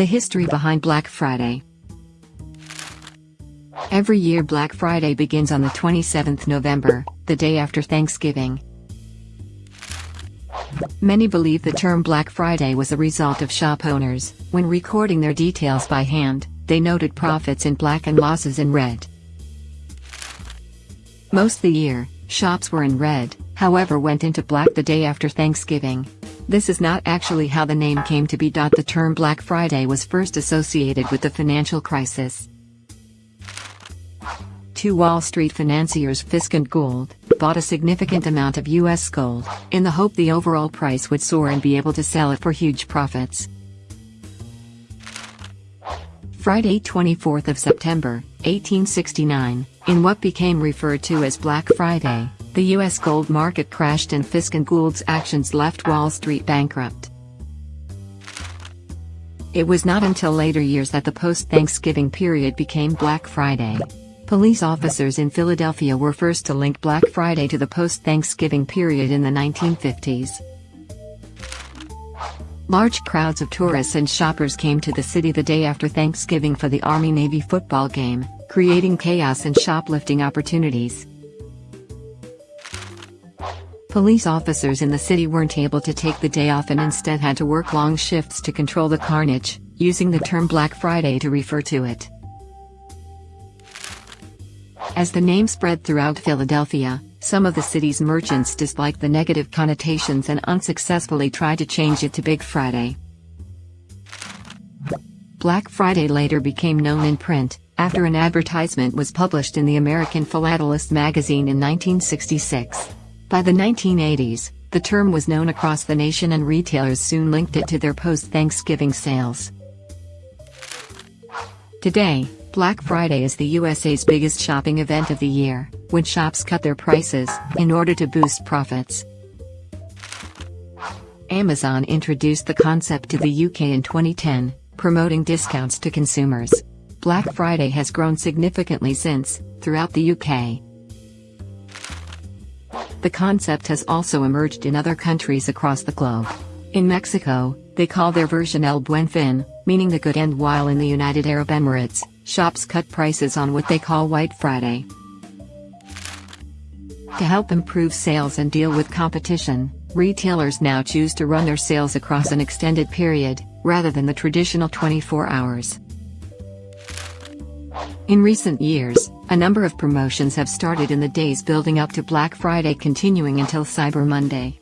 The history behind Black Friday. Every year Black Friday begins on the 27th November, the day after Thanksgiving. Many believe the term Black Friday was a result of shop owners, when recording their details by hand, they noted profits in black and losses in red. Most of the year, shops were in red, however went into black the day after Thanksgiving. This is not actually how the name came to be. The term Black Friday was first associated with the financial crisis. Two Wall Street financiers Fisk and Gould bought a significant amount of U.S. gold, in the hope the overall price would soar and be able to sell it for huge profits. Friday 24th of September, 1869, in what became referred to as Black Friday, the U.S. gold market crashed and Fisk and Gould's actions left Wall Street bankrupt. It was not until later years that the post-Thanksgiving period became Black Friday. Police officers in Philadelphia were first to link Black Friday to the post-Thanksgiving period in the 1950s. Large crowds of tourists and shoppers came to the city the day after Thanksgiving for the Army-Navy football game, creating chaos and shoplifting opportunities. Police officers in the city weren't able to take the day off and instead had to work long shifts to control the carnage, using the term Black Friday to refer to it. As the name spread throughout Philadelphia, some of the city's merchants disliked the negative connotations and unsuccessfully tried to change it to Big Friday. Black Friday later became known in print, after an advertisement was published in the American Philatelist magazine in 1966. By the 1980s, the term was known across the nation and retailers soon linked it to their post-Thanksgiving sales. Today, Black Friday is the USA's biggest shopping event of the year, when shops cut their prices, in order to boost profits. Amazon introduced the concept to the UK in 2010, promoting discounts to consumers. Black Friday has grown significantly since, throughout the UK. The concept has also emerged in other countries across the globe. In Mexico, they call their version El Buen Fin, meaning the good end while in the United Arab Emirates, shops cut prices on what they call White Friday. To help improve sales and deal with competition, retailers now choose to run their sales across an extended period, rather than the traditional 24 hours. In recent years, a number of promotions have started in the days building up to Black Friday continuing until Cyber Monday.